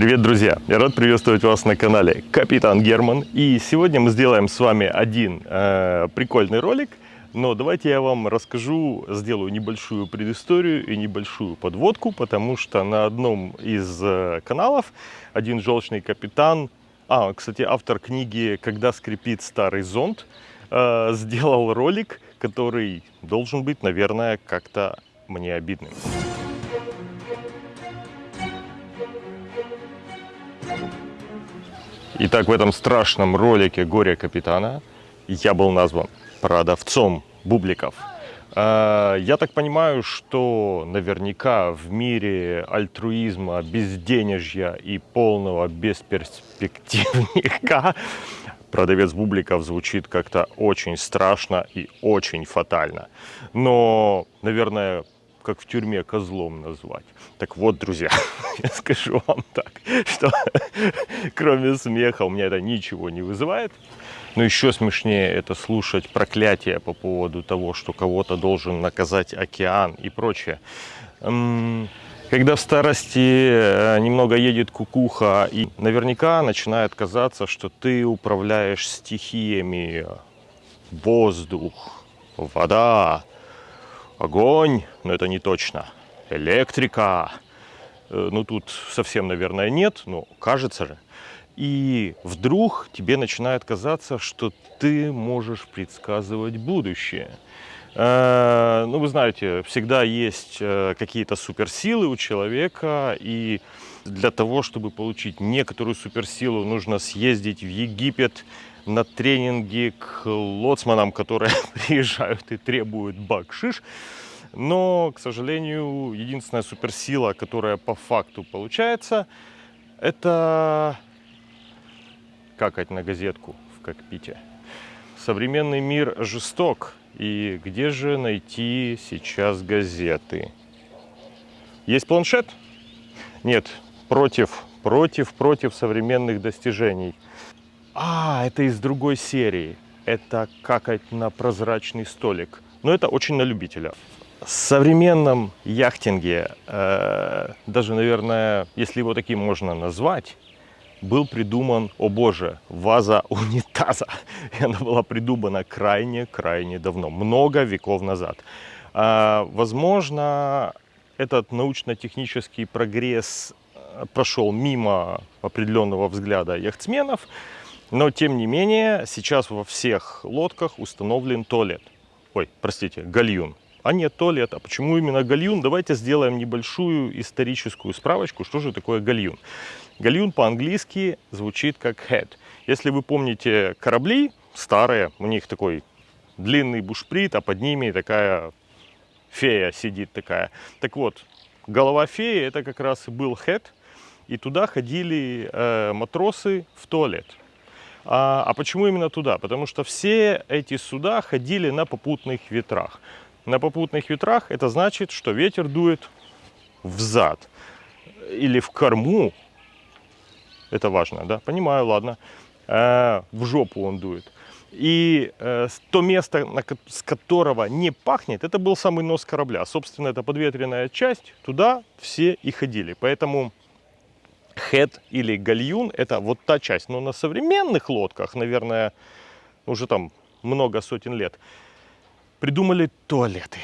Привет, друзья! Я рад приветствовать вас на канале Капитан Герман. И сегодня мы сделаем с вами один э, прикольный ролик. Но давайте я вам расскажу, сделаю небольшую предысторию и небольшую подводку, потому что на одном из э, каналов один желчный капитан, а, кстати, автор книги «Когда скрипит старый зонт», э, сделал ролик, который должен быть, наверное, как-то мне обидным. Итак, в этом страшном ролике «Горе капитана» я был назван продавцом бубликов. А, я так понимаю, что наверняка в мире альтруизма, безденежья и полного бесперспективника продавец бубликов звучит как-то очень страшно и очень фатально. Но, наверное, как в тюрьме козлом назвать. Так вот, друзья, я скажу вам так, что кроме смеха у меня это ничего не вызывает. Но еще смешнее это слушать проклятия по поводу того, что кого-то должен наказать океан и прочее. Когда в старости э, немного едет кукуха, и наверняка начинает казаться, что ты управляешь стихиями. Воздух, вода, огонь, но это не точно, электрика, э, ну тут совсем, наверное, нет, но кажется же. И вдруг тебе начинает казаться, что ты можешь предсказывать будущее. Э, ну, вы знаете, всегда есть э, какие-то суперсилы у человека, и для того, чтобы получить некоторую суперсилу, нужно съездить в Египет, на тренинги к лоцманам, которые приезжают и требуют бакшиш. Но, к сожалению, единственная суперсила, которая по факту получается, это какать на газетку в кокпите. Современный мир жесток. И где же найти сейчас газеты? Есть планшет? Нет, против, против, против современных достижений – а, это из другой серии. Это какать на прозрачный столик. Но это очень на любителя. В современном яхтинге, э, даже, наверное, если его таким можно назвать, был придуман, о боже, ваза унитаза. И она была придумана крайне-крайне давно, много веков назад. Э, возможно, этот научно-технический прогресс э, прошел мимо определенного взгляда яхтсменов, но, тем не менее, сейчас во всех лодках установлен туалет. Ой, простите, гальюн. А нет туалет. А почему именно гальюн? Давайте сделаем небольшую историческую справочку, что же такое гальюн. Гальюн по-английски звучит как head. Если вы помните корабли старые, у них такой длинный бушприт, а под ними такая фея сидит такая. Так вот, голова феи это как раз и был head, и туда ходили э, матросы в туалет. А, а почему именно туда? Потому что все эти суда ходили на попутных ветрах. На попутных ветрах это значит, что ветер дует в зад или в корму. Это важно, да? Понимаю, ладно. А, в жопу он дует. И э, то место, на, с которого не пахнет, это был самый нос корабля. Собственно, это подветренная часть, туда все и ходили. Поэтому хед или гальюн – это вот та часть. Но на современных лодках, наверное, уже там много сотен лет, придумали туалеты.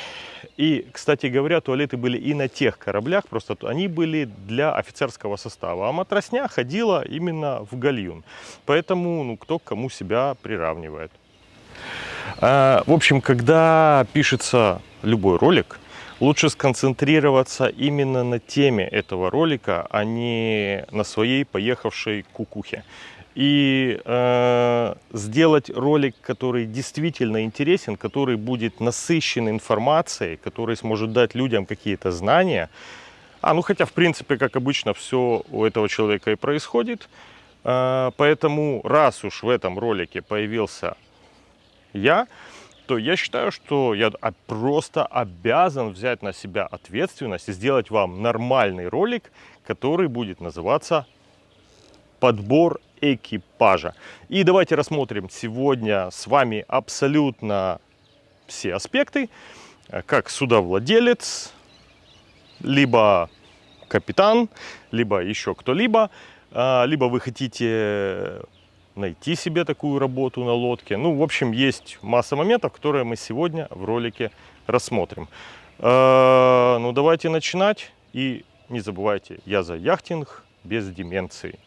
И, кстати говоря, туалеты были и на тех кораблях, просто они были для офицерского состава, а матросня ходила именно в гальюн. Поэтому, ну, кто кому себя приравнивает. А, в общем, когда пишется любой ролик, лучше сконцентрироваться именно на теме этого ролика, а не на своей поехавшей кукухе. И э, сделать ролик, который действительно интересен, который будет насыщен информацией, который сможет дать людям какие-то знания. А, ну хотя, в принципе, как обычно, все у этого человека и происходит. Э, поэтому, раз уж в этом ролике появился я, то я считаю, что я просто обязан взять на себя ответственность и сделать вам нормальный ролик, который будет называться «Подбор экипажа». И давайте рассмотрим сегодня с вами абсолютно все аспекты, как судовладелец, либо капитан, либо еще кто-либо, а, либо вы хотите найти себе такую работу на лодке. Ну, в общем, есть масса моментов, которые мы сегодня в ролике рассмотрим. А, ну, давайте начинать. И не забывайте, я за яхтинг без деменции.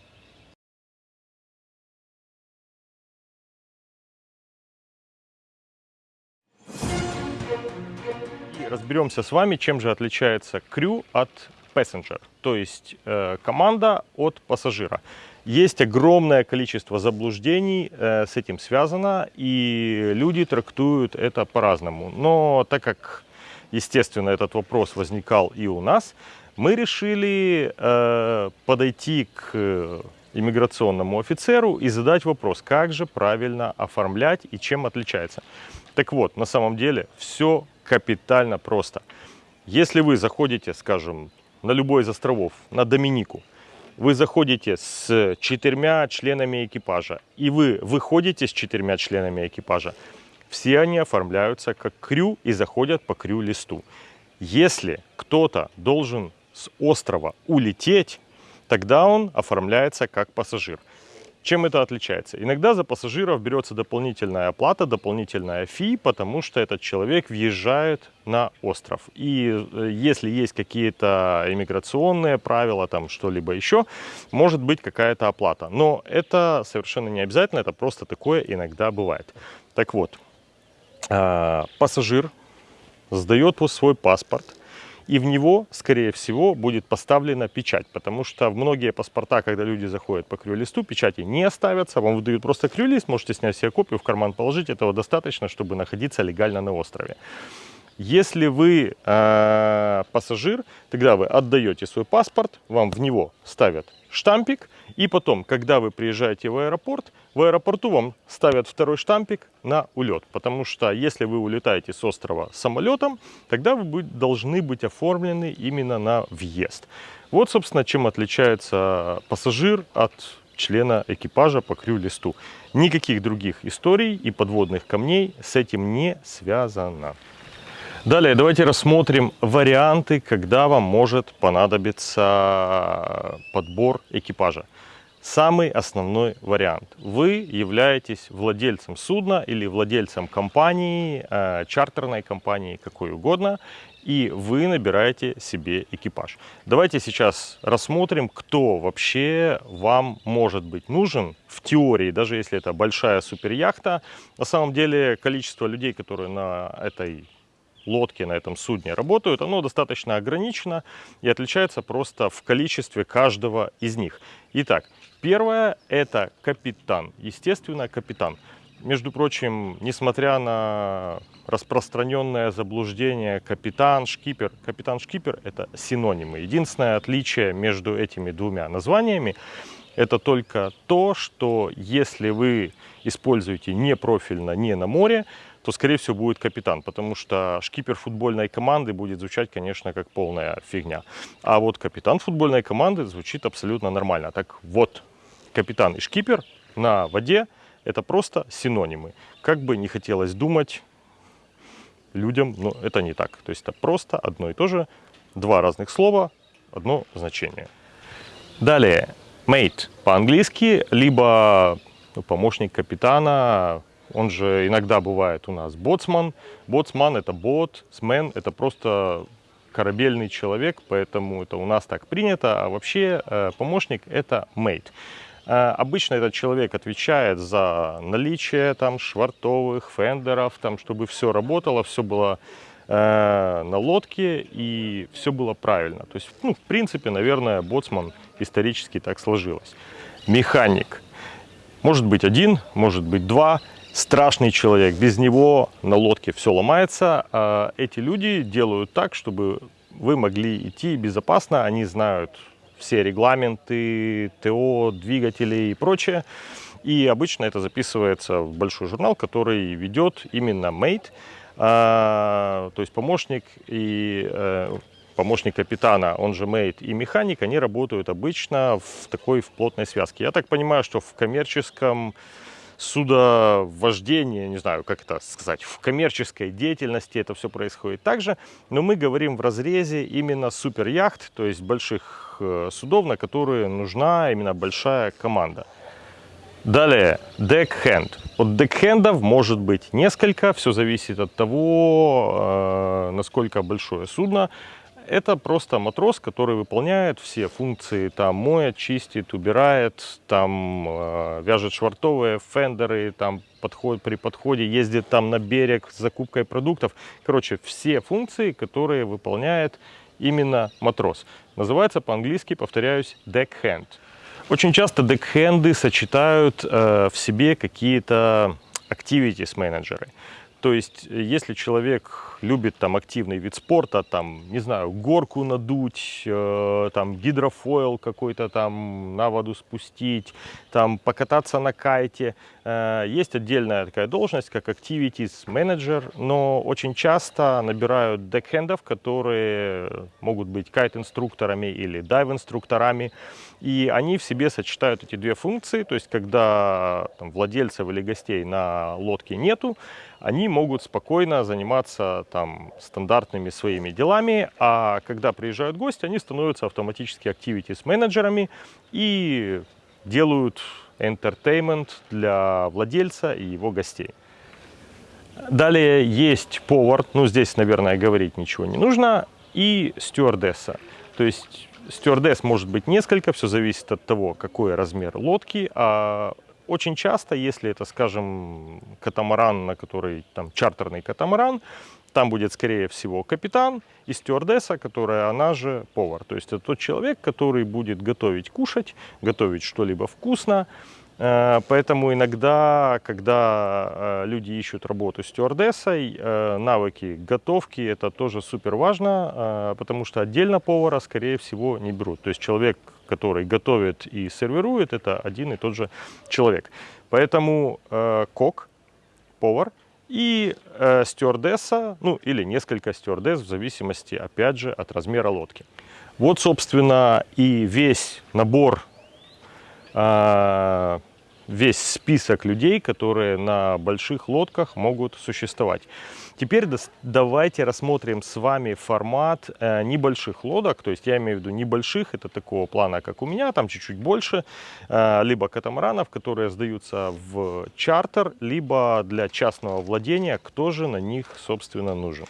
Разберемся с вами, чем же отличается крю от passenger, то есть э, команда от пассажира. Есть огромное количество заблуждений э, с этим связано, и люди трактуют это по-разному. Но так как, естественно, этот вопрос возникал и у нас, мы решили э, подойти к иммиграционному офицеру и задать вопрос, как же правильно оформлять и чем отличается. Так вот, на самом деле все капитально просто. Если вы заходите, скажем, на любой из островов, на Доминику, вы заходите с четырьмя членами экипажа, и вы выходите с четырьмя членами экипажа, все они оформляются как крю и заходят по крю-листу. Если кто-то должен с острова улететь, тогда он оформляется как пассажир. Чем это отличается? Иногда за пассажиров берется дополнительная оплата, дополнительная фи, потому что этот человек въезжает на остров. И э, если есть какие-то иммиграционные правила, там что-либо еще, может быть какая-то оплата. Но это совершенно не обязательно, это просто такое иногда бывает. Так вот, а, пассажир сдает свой паспорт, и в него, скорее всего, будет поставлена печать, потому что в многие паспорта, когда люди заходят по крю-листу, печати не оставятся, вам выдают просто крю-лист, можете снять себе копию, в карман положить, этого достаточно, чтобы находиться легально на острове. Если вы э, пассажир, тогда вы отдаете свой паспорт, вам в него ставят штампик, и потом, когда вы приезжаете в аэропорт, в аэропорту вам ставят второй штампик на улет. Потому что если вы улетаете с острова самолетом, тогда вы должны быть оформлены именно на въезд. Вот, собственно, чем отличается пассажир от члена экипажа по крю-листу. Никаких других историй и подводных камней с этим не связано. Далее давайте рассмотрим варианты, когда вам может понадобиться подбор экипажа. Самый основной вариант. Вы являетесь владельцем судна или владельцем компании, э, чартерной компании, какой угодно, и вы набираете себе экипаж. Давайте сейчас рассмотрим, кто вообще вам может быть нужен в теории, даже если это большая суперяхта. На самом деле количество людей, которые на этой лодки на этом судне работают, оно достаточно ограничено и отличается просто в количестве каждого из них. Итак, первое это капитан, естественно капитан. Между прочим, несмотря на распространенное заблуждение капитан, шкипер, капитан, шкипер это синонимы. Единственное отличие между этими двумя названиями это только то, что если вы используете не профильно, не на море, то, скорее всего, будет капитан, потому что шкипер футбольной команды будет звучать, конечно, как полная фигня. А вот капитан футбольной команды звучит абсолютно нормально. Так вот, капитан и шкипер на воде – это просто синонимы. Как бы не хотелось думать людям, но это не так. То есть это просто одно и то же, два разных слова, одно значение. Далее, mate по-английски, либо ну, помощник капитана, он же иногда бывает у нас боцман. Боцман это бот, смен это просто корабельный человек, поэтому это у нас так принято. А вообще э, помощник это мейт. Э, обычно этот человек отвечает за наличие там швартовых, фендеров, там, чтобы все работало, все было э, на лодке и все было правильно. То есть, ну, в принципе, наверное, боцман исторически так сложилось. Механик. Может быть один, может быть два страшный человек. Без него на лодке все ломается. А эти люди делают так, чтобы вы могли идти безопасно. Они знают все регламенты, ТО, двигатели и прочее. И обычно это записывается в большой журнал, который ведет именно Mate, а, то есть помощник и э, помощник капитана, он же мейт, и механик, они работают обычно в такой в плотной связке. Я так понимаю, что в коммерческом судовождение, не знаю, как это сказать, в коммерческой деятельности это все происходит также, но мы говорим в разрезе именно суперяхт, то есть больших э, судов, на которые нужна именно большая команда. Далее, декхенд. От декхендов может быть несколько, все зависит от того, э, насколько большое судно. Это просто матрос, который выполняет все функции, там моет, чистит, убирает, там э, вяжет швартовые фендеры, там подход, при подходе ездит там на берег с закупкой продуктов. Короче, все функции, которые выполняет именно матрос. Называется по-английски, повторяюсь, deckhand. Очень часто декхенды сочетают э, в себе какие-то activities менеджеры. То есть, если человек любит там активный вид спорта, там, не знаю, горку надуть, э, там, гидрофойл какой-то там на воду спустить, там, покататься на кайте, э, есть отдельная такая должность, как activities manager, но очень часто набирают декхендов, которые могут быть кайт-инструкторами или дайв-инструкторами, и они в себе сочетают эти две функции, то есть, когда там, владельцев или гостей на лодке нету, они могут спокойно заниматься там стандартными своими делами, а когда приезжают гости, они становятся автоматически activities менеджерами и делают entertainment для владельца и его гостей. Далее есть повар, ну здесь, наверное, говорить ничего не нужно, и стюардесса. То есть стюардесс может быть несколько, все зависит от того, какой размер лодки, а очень часто, если это, скажем, катамаран, на который там чартерный катамаран, там будет, скорее всего, капитан и стюардесса, которая, она же повар. То есть это тот человек, который будет готовить кушать, готовить что-либо вкусно, Э, поэтому иногда, когда э, люди ищут работу стюардессой, э, навыки готовки это тоже супер важно, потому что отдельно повара, скорее всего, не берут. То есть человек, который готовит и сервирует, это один и тот же человек. Поэтому кок, повар и стюардесса, ну или несколько стюардесс в зависимости, опять же, от размера лодки. Вот, собственно, и весь набор весь список людей, которые на больших лодках могут существовать. Теперь давайте рассмотрим с вами формат э, небольших лодок, то есть я имею в виду небольших, это такого плана, как у меня, там чуть-чуть больше, э, либо катамаранов, которые сдаются в чартер, либо для частного владения, кто же на них, собственно, нужен.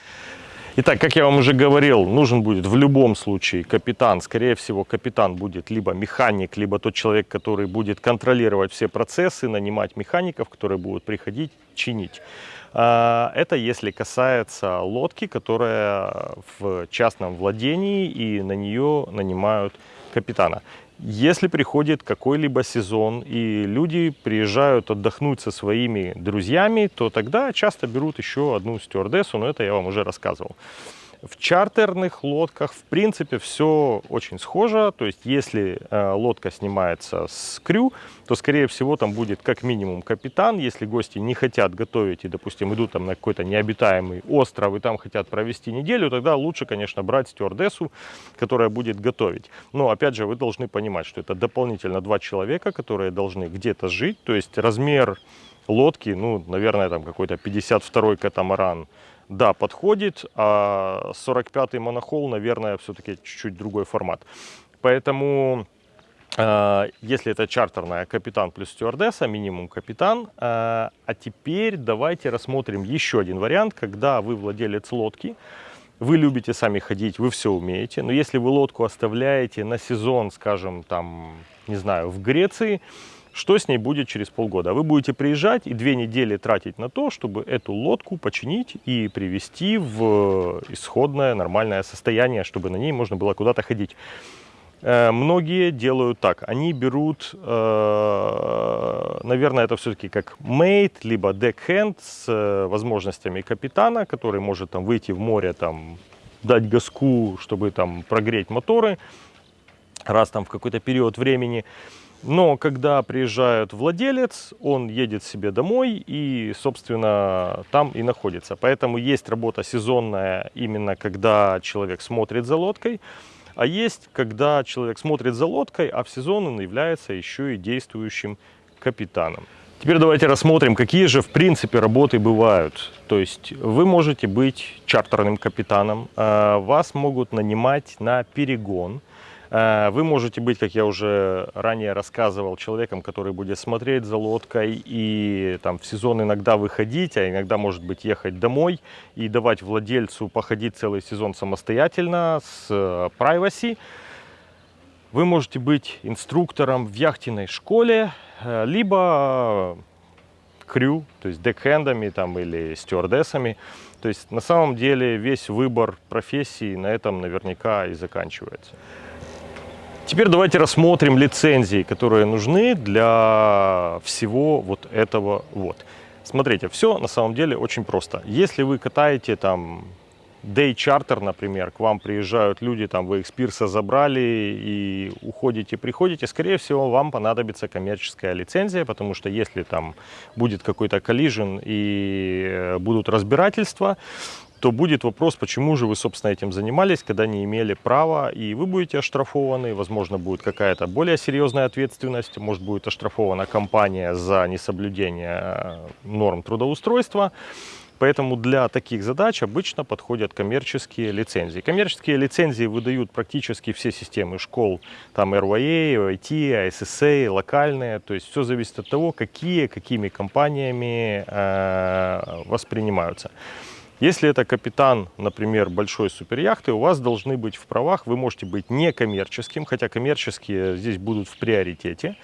Итак, как я вам уже говорил, нужен будет в любом случае капитан. Скорее всего, капитан будет либо механик, либо тот человек, который будет контролировать все процессы, нанимать механиков, которые будут приходить, чинить. А, это если касается лодки, которая в частном владении и на нее нанимают капитана. Если приходит какой-либо сезон и люди приезжают отдохнуть со своими друзьями, то тогда часто берут еще одну стюардессу, но это я вам уже рассказывал. В чартерных лодках, в принципе, все очень схоже. То есть, если э, лодка снимается с крю, то, скорее всего, там будет как минимум капитан. Если гости не хотят готовить и, допустим, идут там на какой-то необитаемый остров и там хотят провести неделю, тогда лучше, конечно, брать стюардессу, которая будет готовить. Но, опять же, вы должны понимать, что это дополнительно два человека, которые должны где-то жить. То есть, размер лодки, ну, наверное, там какой-то 52-й катамаран, да, подходит, а 45-й монохол, наверное, все-таки чуть-чуть другой формат. Поэтому, э, если это чартерная, капитан плюс стюардесса, минимум капитан. Э, а теперь давайте рассмотрим еще один вариант, когда вы владелец лодки, вы любите сами ходить, вы все умеете, но если вы лодку оставляете на сезон, скажем, там, не знаю, в Греции, что с ней будет через полгода. Вы будете приезжать и две недели тратить на то, чтобы эту лодку починить и привести в исходное нормальное состояние, чтобы на ней можно было куда-то ходить. Э, многие делают так, они берут, э, наверное, это все-таки как мейт, либо декхенд с э, возможностями капитана, который может там выйти в море, там, дать газку, чтобы там прогреть моторы, раз там в какой-то период времени. Но когда приезжает владелец, он едет себе домой и, собственно, там и находится. Поэтому есть работа сезонная именно когда человек смотрит за лодкой, а есть когда человек смотрит за лодкой, а в сезон он является еще и действующим капитаном. Теперь давайте рассмотрим, какие же в принципе работы бывают. То есть вы можете быть чартерным капитаном, э, вас могут нанимать на перегон, вы можете быть, как я уже ранее рассказывал, человеком, который будет смотреть за лодкой и там в сезон иногда выходить, а иногда, может быть, ехать домой и давать владельцу походить целый сезон самостоятельно с э, privacy. Вы можете быть инструктором в яхтенной школе, Э, либо крю, то есть декхендами там, или стюардессами. То есть на самом деле весь выбор профессии на этом наверняка и заканчивается. Теперь давайте рассмотрим лицензии, которые нужны для всего вот этого вот. Смотрите, все на самом деле очень просто. Если вы катаете там day charter, например, к вам приезжают люди, там вы их с пирса забрали и уходите, приходите, скорее всего, вам понадобится коммерческая лицензия, потому что если там будет какой-то коллижен и э, будут разбирательства, то будет вопрос, почему же вы, собственно, этим занимались, когда не имели права, и вы будете оштрафованы, возможно, будет какая-то более серьезная ответственность, может, будет оштрафована компания за несоблюдение э, норм трудоустройства. Поэтому для таких задач обычно подходят коммерческие лицензии. Коммерческие лицензии выдают практически все системы школ, там RYA, OIT, ISSA, локальные. То есть все зависит от того, какие, какими компаниями э, воспринимаются. Если это капитан, например, большой суперяхты, у вас должны быть в правах, вы можете быть некоммерческим, хотя коммерческие здесь будут в приоритете.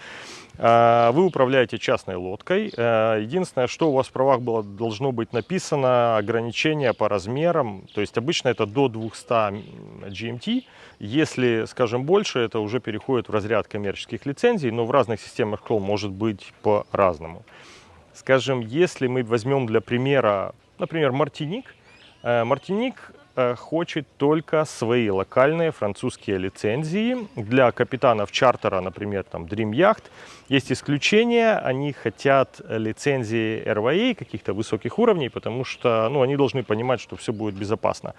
А, вы управляете частной лодкой. А, единственное, что у вас в правах было, должно быть написано ограничение по размерам. То есть обычно это до 200 GMT. Если, скажем, больше, это уже переходит в разряд коммерческих лицензий, но в разных системах школ может быть по-разному. Скажем, если мы возьмем для примера, например, Мартиник. Э, Мартиник Э, хочет только свои локальные французские лицензии. Для капитанов чартера, например, там Dream Yacht, есть исключения. Они хотят лицензии RVA каких-то высоких уровней, потому что ну, они должны понимать, что все будет безопасно.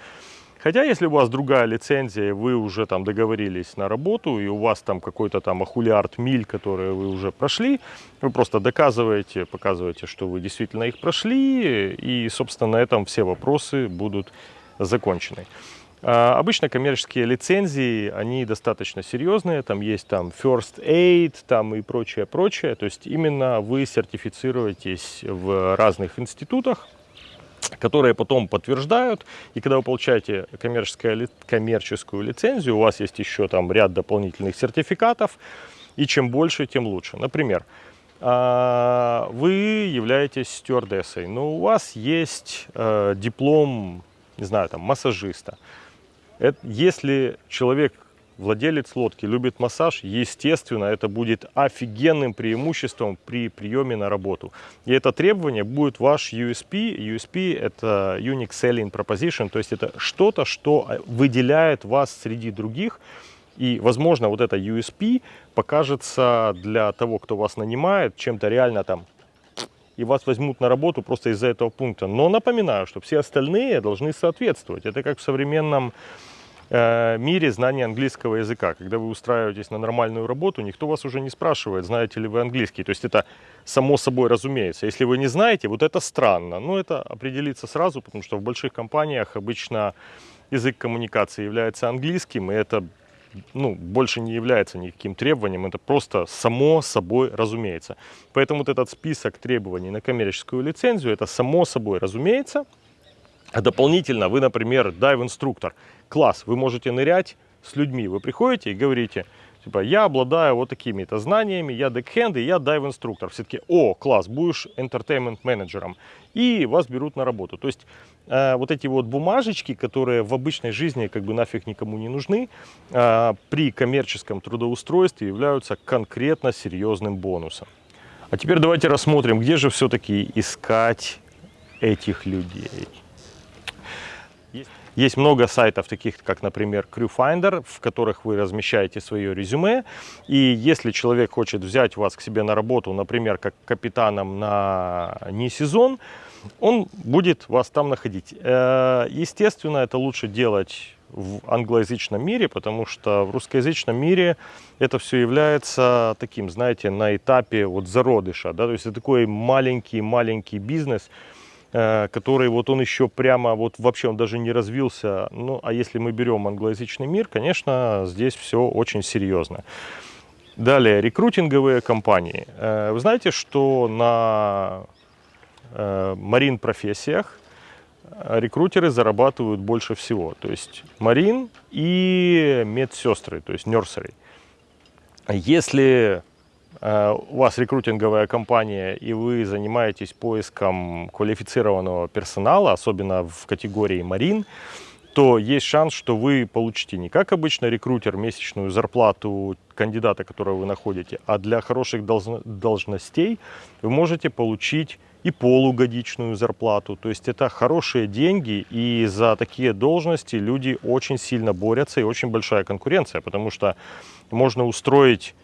Хотя, если у вас другая лицензия, вы уже там договорились на работу, и у вас там какой-то там ахулиард миль, которые вы уже прошли, вы просто доказываете, показываете, что вы действительно их прошли, и, собственно, на этом все вопросы будут законченной. А, обычно коммерческие лицензии, они достаточно серьезные, там есть там First Aid там и прочее, прочее. То есть именно вы сертифицируетесь в разных институтах, которые потом подтверждают. И когда вы получаете коммерческую, лицензию, у вас есть еще там ряд дополнительных сертификатов. И чем больше, тем лучше. Например, а, вы являетесь стюардессой, но у вас есть э, диплом не знаю, там, массажиста. Если человек, владелец лодки, любит массаж, естественно, это будет офигенным преимуществом при приеме на работу. И это требование будет ваш USP. USP – это Unique Selling Proposition, то есть это что-то, что выделяет вас среди других. И, возможно, вот это USP покажется для того, кто вас нанимает, чем-то реально там и вас возьмут на работу просто из-за этого пункта. Но напоминаю, что все остальные должны соответствовать. Это как в современном э, мире знания английского языка. Когда вы устраиваетесь на нормальную работу, никто вас уже не спрашивает, знаете ли вы английский. То есть это само собой разумеется. Если вы не знаете, вот это странно. Но это определится сразу, потому что в больших компаниях обычно язык коммуникации является английским, и это ну, больше не является никаким требованием, это просто само собой разумеется. Поэтому вот этот список требований на коммерческую лицензию, это само собой разумеется. А дополнительно вы, например, дайв-инструктор, класс, вы можете нырять с людьми, вы приходите и говорите, типа, я обладаю вот такими-то знаниями, я декхенд и я дайв-инструктор. Все таки о, класс, будешь entertainment-менеджером. И вас берут на работу. То есть э, вот эти вот бумажечки, которые в обычной жизни как бы нафиг никому не нужны, э, при коммерческом трудоустройстве являются конкретно серьезным бонусом. А теперь давайте рассмотрим, где же все-таки искать этих людей. Есть много сайтов, таких как, например, CrewFinder, в которых вы размещаете свое резюме. И если человек хочет взять вас к себе на работу, например, как капитаном на не сезон, он будет вас там находить. Э, естественно, это лучше делать в англоязычном мире, потому что в русскоязычном мире это все является таким, знаете, на этапе вот зародыша, да, то есть это такой маленький-маленький бизнес, который вот он еще прямо, вот вообще он даже не развился, ну, а если мы берем англоязычный мир, конечно, здесь все очень серьезно. Далее, рекрутинговые компании. Э, вы знаете, что на э, марин профессиях рекрутеры зарабатывают больше всего. То есть марин и медсестры, то есть нерсеры. Если э, у вас рекрутинговая компания и вы занимаетесь поиском квалифицированного персонала, особенно в категории марин, то есть шанс, что вы получите не как обычно рекрутер месячную зарплату кандидата, которого вы находите, а для хороших должностей вы можете получить и полугодичную зарплату. То есть это хорошие деньги, и за такие должности люди очень сильно борются, и очень большая конкуренция, потому что можно устроить,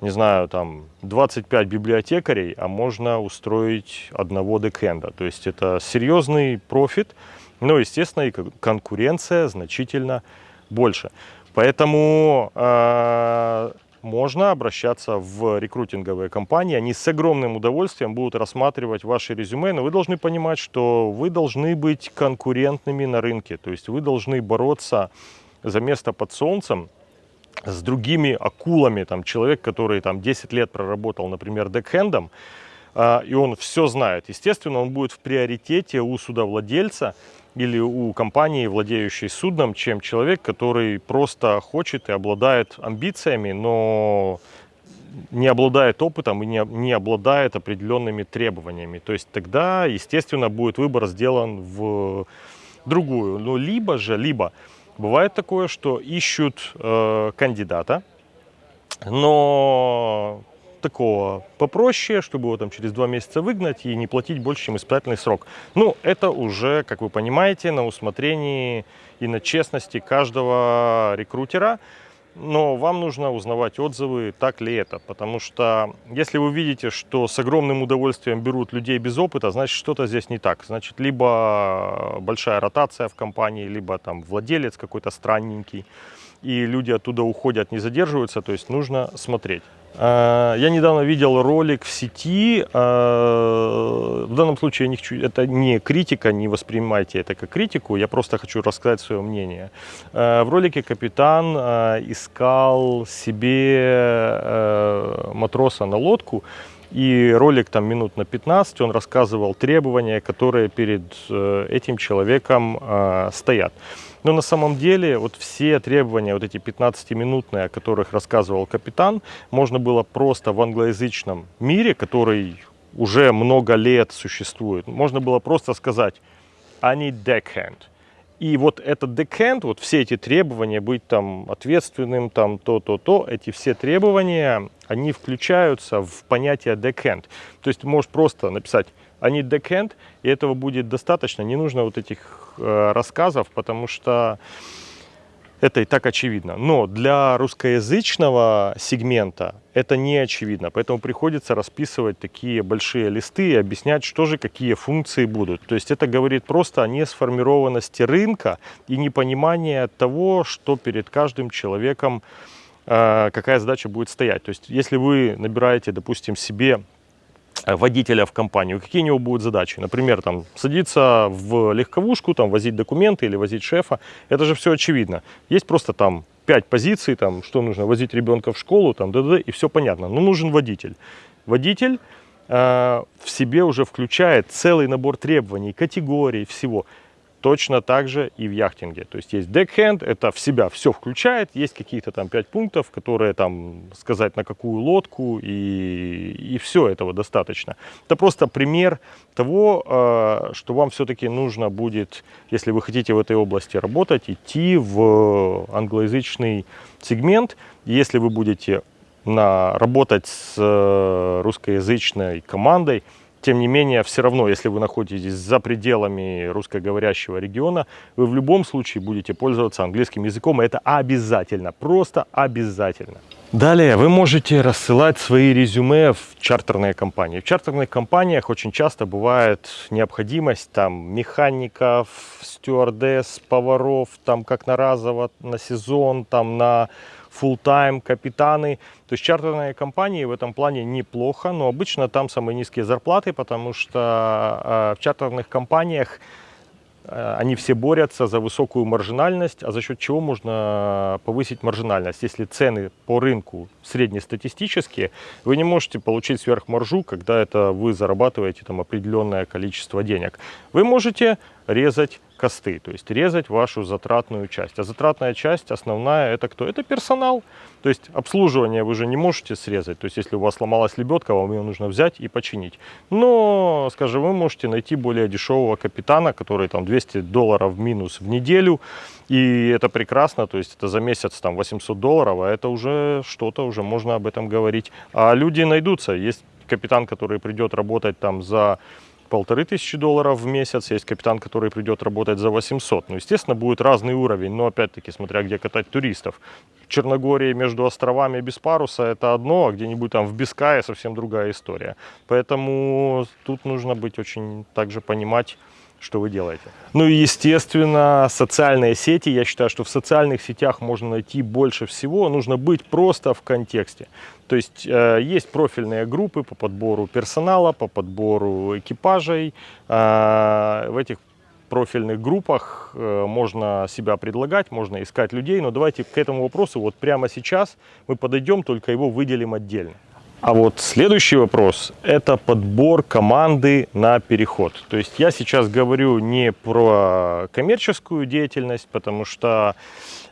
не знаю, там 25 библиотекарей, а можно устроить одного декенда. То есть это серьезный профит, но, естественно, и конкуренция значительно больше. Поэтому э, можно обращаться в рекрутинговые компании. Они с огромным удовольствием будут рассматривать ваши резюме, но вы должны понимать, что вы должны быть конкурентными на рынке. То есть вы должны бороться за место под солнцем с другими акулами. Там, человек, который там, 10 лет проработал, например, декхендом, а, и он все знает. Естественно, он будет в приоритете у судовладельца, или у компании, владеющей судном, чем человек, который просто хочет и обладает амбициями, но не обладает опытом и не, не обладает определенными требованиями. То есть тогда, естественно, будет выбор сделан в другую. Но либо же, либо бывает такое, что ищут э, кандидата, но такого попроще, чтобы его там через два месяца выгнать и не платить больше, чем испытательный срок. Ну, это уже, как вы понимаете, на усмотрении и на честности каждого рекрутера. Но вам нужно узнавать отзывы, так ли это. Потому что если вы видите, что с огромным удовольствием берут людей без опыта, значит что-то здесь не так. Значит, либо большая ротация в компании, либо там владелец какой-то странненький, и люди оттуда уходят, не задерживаются. То есть нужно смотреть. А, я недавно видел ролик в сети, а, в данном случае это не критика, не воспринимайте это как критику, я просто хочу рассказать свое мнение. А, в ролике капитан искал себе матроса на лодку, и ролик там минут на 15, он рассказывал требования, которые перед э, этим человеком стоят. Но на самом деле вот все требования, вот эти 15-минутные, о которых рассказывал капитан, можно было просто в англоязычном мире, который уже много лет существует, можно было просто сказать «I need deckhand». И вот этот deckhand, вот все эти требования, быть там ответственным, там то-то-то, эти все требования, они включаются в понятие deckhand. То есть ты можешь просто написать они deckhand, и этого будет достаточно, не нужно вот этих э, рассказов, потому что это и так очевидно. Но для русскоязычного сегмента это не очевидно, поэтому приходится расписывать такие большие листы и объяснять, что же, какие функции будут. То есть это говорит просто о несформированности рынка и непонимании того, что перед каждым человеком э, какая задача будет стоять. То есть если вы набираете, допустим, себе водителя в компанию, какие у него будут задачи. Например, там, садиться в легковушку, там, возить документы или возить шефа. Это же все очевидно. Есть просто там пять позиций, там, что нужно, возить ребенка в школу, там, да, да, и все понятно. Но нужен водитель. Водитель э, в себе уже включает целый набор требований, категорий, всего. Точно так же и в яхтинге. То есть есть deckhand, это в себя все включает, есть какие-то там пять пунктов, которые там сказать на какую лодку, и, и все этого достаточно. Это просто пример того, э, что вам все-таки нужно будет, если вы хотите в этой области работать, идти в англоязычный сегмент. Если вы будете на, работать с э, русскоязычной командой, тем не менее, все равно, если вы находитесь за пределами русскоговорящего региона, вы в любом случае будете пользоваться английским языком. Это обязательно, просто обязательно. Далее вы можете рассылать свои резюме в чартерные компании. В чартерных компаниях очень часто бывает необходимость там механиков, стюардесс, поваров, там как на разово, на сезон, там на full time капитаны. То есть чартерные компании в этом плане неплохо, но обычно там самые низкие зарплаты, потому что э, в чартерных компаниях Э, они все борются за высокую маржинальность, а за счет чего можно повысить маржинальность? Если цены по рынку среднестатистические, вы не можете получить сверхмаржу, когда это вы зарабатываете там определенное количество денег. Вы можете резать косты, то есть резать вашу затратную часть. А затратная часть основная это кто? Это персонал. То есть обслуживание вы же не можете срезать. То есть если у вас сломалась лебедка, вам ее нужно взять и починить. Но, скажем, вы можете найти более дешевого капитана, который там 200 долларов минус в неделю. И это прекрасно, то есть это за месяц там 800 долларов, а это уже что-то, уже можно об этом говорить. А люди найдутся. Есть капитан, который придет работать там за полторы тысячи долларов в месяц, есть капитан, который придет работать за 800. Ну, естественно, будет разный уровень, но опять-таки, смотря где катать туристов. В Черногории между островами без паруса это одно, а где-нибудь там в Бискае совсем другая история. Поэтому тут нужно быть очень также понимать, что вы делаете. Ну и, естественно, социальные сети. Я считаю, что в социальных сетях можно найти больше всего. Нужно быть просто в контексте. То есть э, есть профильные группы по подбору персонала, по подбору экипажей. Э, в этих профильных группах э, можно себя предлагать, можно искать людей. Но давайте к этому вопросу вот прямо сейчас мы подойдем, только его выделим отдельно. А вот следующий вопрос – это подбор команды на переход. То есть я сейчас говорю не про коммерческую деятельность, потому что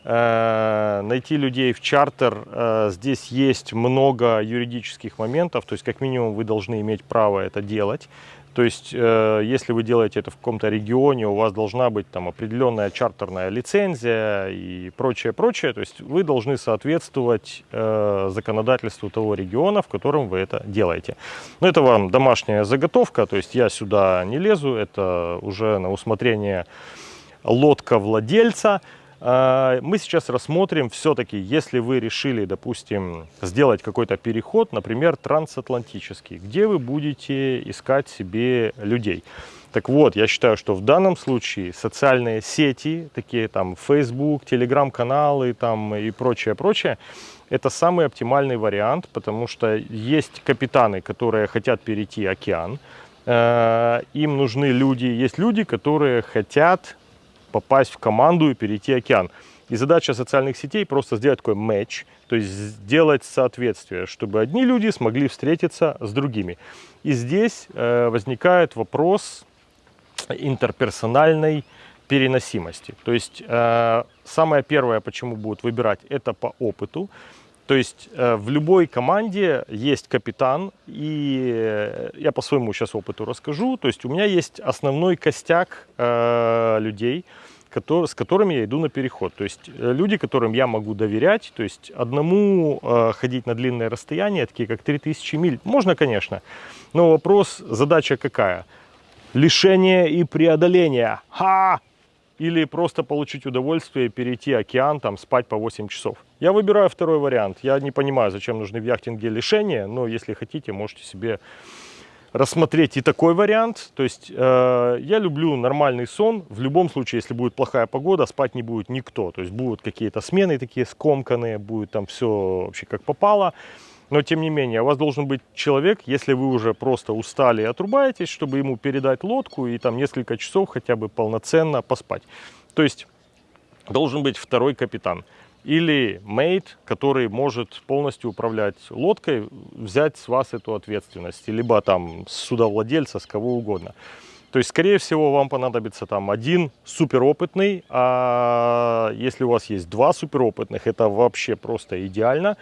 э, найти людей в чартер, э, здесь есть много юридических моментов, то есть как минимум вы должны иметь право это делать. То есть, э, если вы делаете это в каком-то регионе, у вас должна быть там определенная чартерная лицензия и прочее, прочее. То есть, вы должны соответствовать э, законодательству того региона, в котором вы это делаете. Но это вам домашняя заготовка, то есть, я сюда не лезу, это уже на усмотрение лодка владельца. А, мы сейчас рассмотрим все-таки, если вы решили, допустим, сделать какой-то переход, например, трансатлантический, где вы будете искать себе людей. Так вот, я считаю, что в данном случае социальные сети, такие там Facebook, телеграм-каналы там и прочее, прочее, это самый оптимальный вариант, потому что есть капитаны, которые хотят перейти океан, э, им нужны люди, есть люди, которые хотят попасть в команду и перейти океан. И задача социальных сетей просто сделать такой матч, то есть сделать соответствие, чтобы одни люди смогли встретиться с другими. И здесь э, возникает вопрос интерперсональной переносимости. То есть э, самое первое, почему будут выбирать, это по опыту. То есть э, в любой команде есть капитан, и э, я по своему сейчас опыту расскажу. То есть у меня есть основной костяк э, людей, с которыми я иду на переход. То есть люди, которым я могу доверять, то есть одному ходить на длинное расстояние, такие как 3000 миль, можно, конечно. Но вопрос, задача какая? Лишение и преодоление. Ха! Или просто получить удовольствие, перейти океан, там, спать по 8 часов. Я выбираю второй вариант. Я не понимаю, зачем нужны в яхтинге лишения, но если хотите, можете себе рассмотреть и такой вариант. То есть э, я люблю нормальный сон. В любом случае, если будет плохая погода, спать не будет никто. То есть будут какие-то смены такие скомканные, будет там все вообще как попало. Но тем не менее, у вас должен быть человек, если вы уже просто устали и отрубаетесь, чтобы ему передать лодку и там несколько часов хотя бы полноценно поспать. То есть должен быть второй капитан или мейт, который может полностью управлять лодкой, взять с вас эту ответственность, либо там с судовладельца, с кого угодно. То есть, скорее всего, вам понадобится там один суперопытный, а если у вас есть два суперопытных, это вообще просто идеально.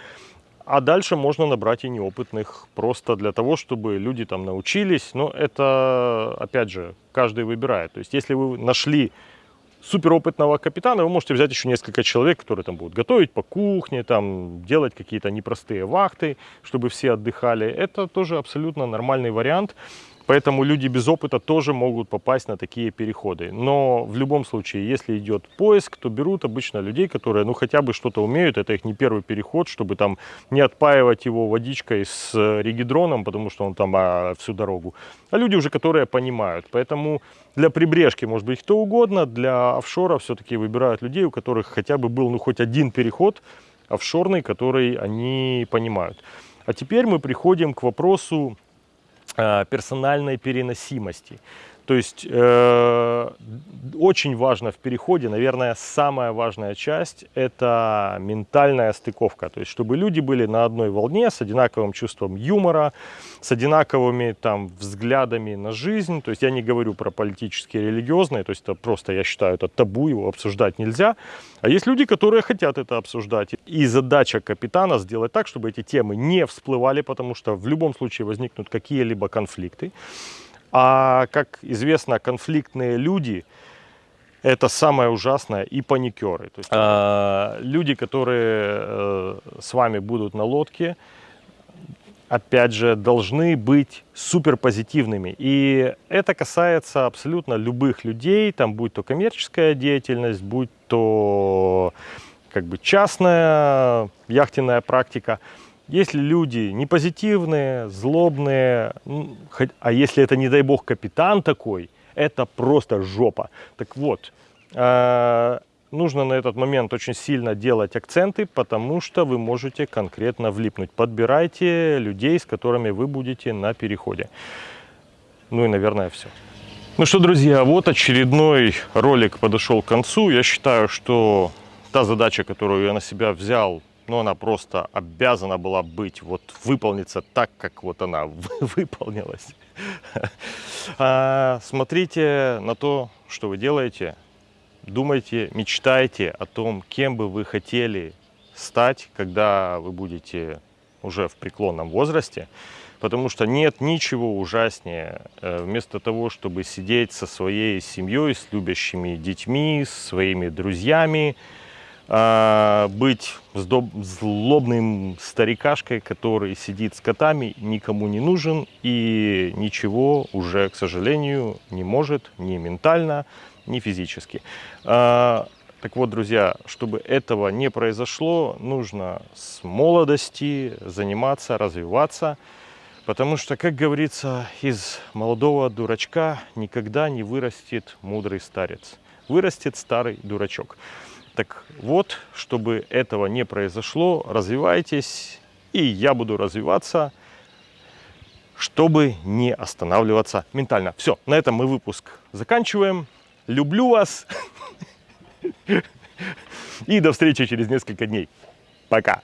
А дальше можно набрать и неопытных, просто для того, чтобы люди там научились. Но это, опять же, каждый выбирает. То есть, если вы нашли суперопытного капитана, вы можете взять еще несколько человек, которые там будут готовить по кухне, там делать какие-то непростые вахты, чтобы все отдыхали. Это тоже абсолютно нормальный вариант. Поэтому люди без опыта тоже могут попасть на такие переходы. Но в любом случае, если идет поиск, то берут обычно людей, которые ну хотя бы что-то умеют. Это их не первый переход, чтобы там не отпаивать его водичкой с регидроном, потому что он там а, всю дорогу. А люди уже, которые понимают. Поэтому для прибрежки может быть кто угодно, для офшора все-таки выбирают людей, у которых хотя бы был ну хоть один переход офшорный, который они понимают. А теперь мы приходим к вопросу э, персональной переносимости. То есть э, очень важно в переходе, наверное, самая важная часть – это ментальная стыковка. То есть чтобы люди были на одной волне, с одинаковым чувством юмора, с одинаковыми там взглядами на жизнь. То есть я не говорю про политические, религиозные, то есть это просто, я считаю, это табу, его обсуждать нельзя. А есть люди, которые хотят это обсуждать. И задача капитана сделать так, чтобы эти темы не всплывали, потому что в любом случае возникнут какие-либо конфликты. А как известно, конфликтные люди – это самое ужасное и паникеры. То есть, э, люди, которые э, с вами будут на лодке, опять же, должны быть суперпозитивными. И это касается абсолютно любых людей, там будь то коммерческая деятельность, будь то как бы частная яхтенная практика – если люди не позитивные, злобные, а если это, не дай бог, капитан такой, это просто жопа. Так вот, э, нужно на этот момент очень сильно делать акценты, потому что вы можете конкретно влипнуть. Подбирайте людей, с которыми вы будете на переходе. Ну и, наверное, все. Ну что, друзья, вот очередной ролик подошел к концу. Я считаю, что та задача, которую я на себя взял, но она просто обязана была быть, вот выполниться так, как вот она выполнилась. А, смотрите на то, что вы делаете, думайте, мечтайте о том, кем бы вы хотели стать, когда вы будете уже в преклонном возрасте, потому что нет ничего ужаснее, э, вместо того, чтобы сидеть со своей семьей, с любящими детьми, с своими друзьями, а, быть злобным старикашкой, который сидит с котами, никому не нужен и ничего уже, к сожалению, не может ни ментально, ни физически. А, так вот, друзья, чтобы этого не произошло, нужно с молодости заниматься, развиваться, потому что, как говорится, из молодого дурачка никогда не вырастет мудрый старец, вырастет старый дурачок. Так вот, чтобы этого не произошло, развивайтесь, и я буду развиваться, чтобы не останавливаться ментально. Все, на этом мы выпуск заканчиваем. Люблю вас. И до встречи через несколько дней. Пока.